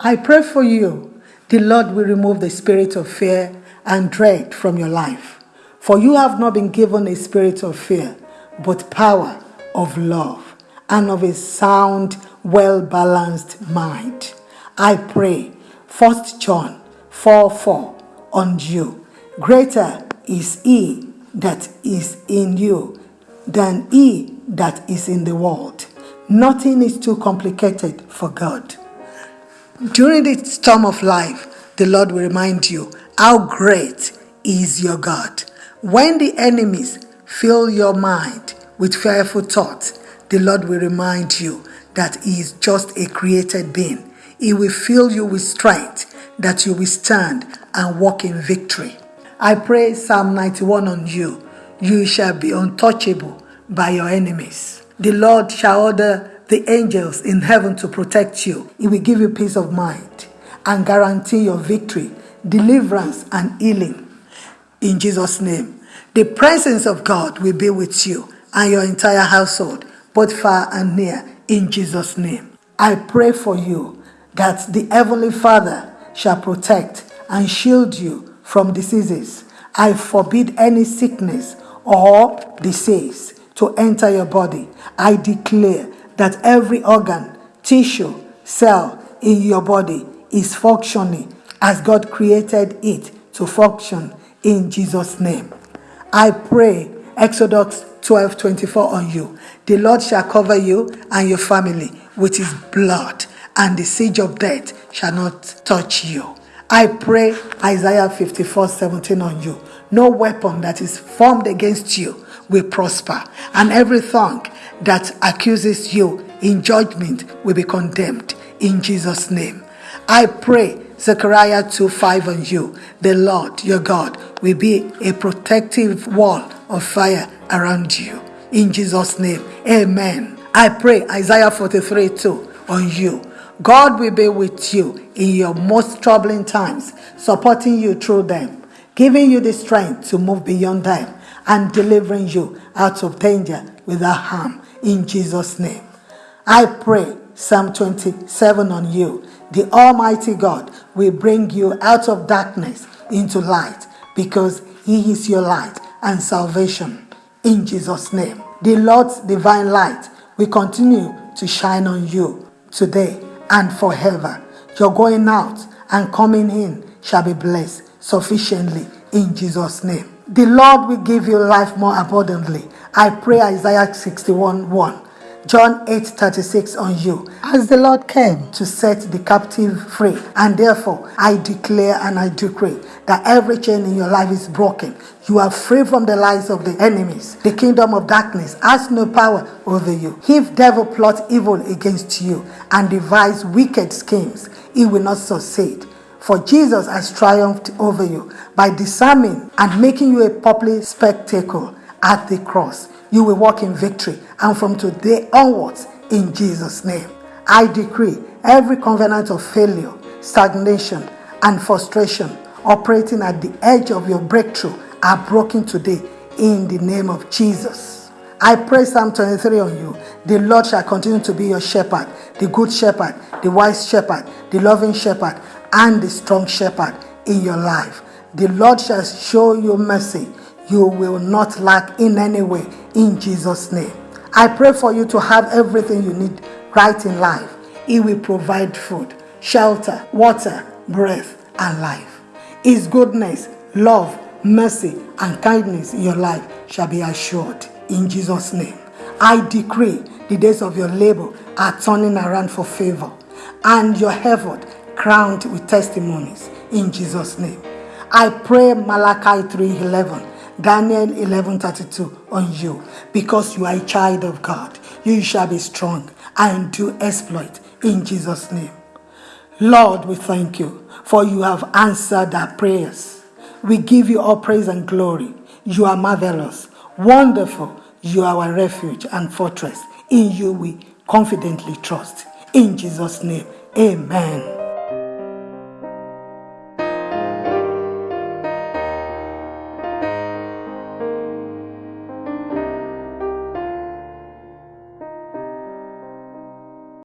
I pray for you. The Lord will remove the spirit of fear and dread from your life. For you have not been given a spirit of fear, but power of love and of a sound, well balanced mind. I pray, 1 John 4 4, on you. Greater is he that is in you than he that is in the world. Nothing is too complicated for God. During the storm of life, the Lord will remind you how great is your God. When the enemies fill your mind with fearful thoughts, the Lord will remind you that He is just a created being. He will fill you with strength that you will stand and walk in victory. I pray Psalm 91 on you. You shall be untouchable by your enemies. The Lord shall order the angels in heaven to protect you. He will give you peace of mind and guarantee your victory, deliverance, and healing. In Jesus' name. The presence of God will be with you and your entire household, both far and near, in Jesus' name. I pray for you that the Heavenly Father shall protect and shield you from diseases. I forbid any sickness or disease to enter your body. I declare that every organ, tissue, cell in your body is functioning as God created it to function in Jesus' name. I pray Exodus 12 24 on you. The Lord shall cover you and your family with his blood, and the siege of death shall not touch you. I pray Isaiah 54 17 on you. No weapon that is formed against you will prosper, and every tongue that accuses you in judgment will be condemned in Jesus' name. I pray Zechariah 2 5 on you. The Lord your God will be a protective wall of fire around you. In Jesus' name, amen. I pray Isaiah 43 2 on you. God will be with you in your most troubling times, supporting you through them, giving you the strength to move beyond them, and delivering you out of danger without harm in Jesus' name. I pray Psalm 27 on you. The Almighty God will bring you out of darkness into light because He is your light and salvation in Jesus' name. The Lord's divine light will continue to shine on you today and forever. Your going out and coming in shall be blessed sufficiently in Jesus' name. The Lord will give you life more abundantly. I pray Isaiah 61 1. John 8 36 on you. As the Lord came to set the captive free, and therefore I declare and I decree that every chain in your life is broken. You are free from the lies of the enemies. The kingdom of darkness has no power over you. If devil plots evil against you and devise wicked schemes, he will not succeed. For Jesus has triumphed over you by disarming and making you a public spectacle at the cross. You will walk in victory, and from today onwards, in Jesus' name, I decree every covenant of failure, stagnation, and frustration operating at the edge of your breakthrough are broken today in the name of Jesus. I pray Psalm 23 on you. The Lord shall continue to be your shepherd, the good shepherd, the wise shepherd, the loving shepherd, and the strong shepherd in your life. The Lord shall show you mercy. You will not lack in any way in Jesus' name. I pray for you to have everything you need right in life. He will provide food, shelter, water, breath, and life. His goodness, love, mercy, and kindness in your life shall be assured in Jesus' name. I decree the days of your labor are turning around for favor, and your effort crowned with testimonies in Jesus' name. I pray Malachi 3:11, Daniel 11:32 on you because you are a child of God. You shall be strong and do exploit in Jesus' name. Lord, we thank you for you have answered our prayers. We give you all praise and glory. You are marvelous, wonderful. You are our refuge and fortress. In you we confidently trust. In Jesus' name, amen.